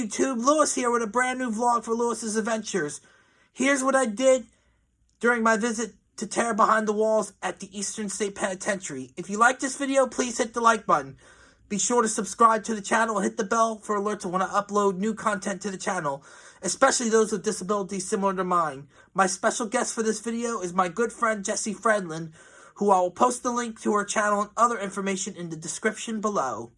YouTube, Lewis here with a brand new vlog for Lewis's Adventures. Here's what I did during my visit to Terror Behind the Walls at the Eastern State Penitentiary. If you like this video, please hit the like button. Be sure to subscribe to the channel and hit the bell for alerts when I upload new content to the channel, especially those with disabilities similar to mine. My special guest for this video is my good friend Jessie Fredlin, who I will post the link to her channel and other information in the description below.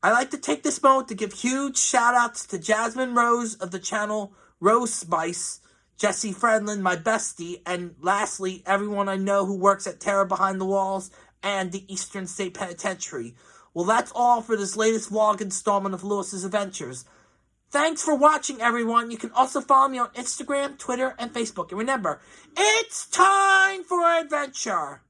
I like to take this moment to give huge shout outs to Jasmine Rose of the channel Rose Spice, Jessie Fredlin, my bestie, and lastly, everyone I know who works at Terror Behind the Walls and the Eastern State Penitentiary. Well, that's all for this latest vlog installment of Lewis's Adventures. Thanks for watching, everyone. You can also follow me on Instagram, Twitter, and Facebook. And remember, it's time for adventure!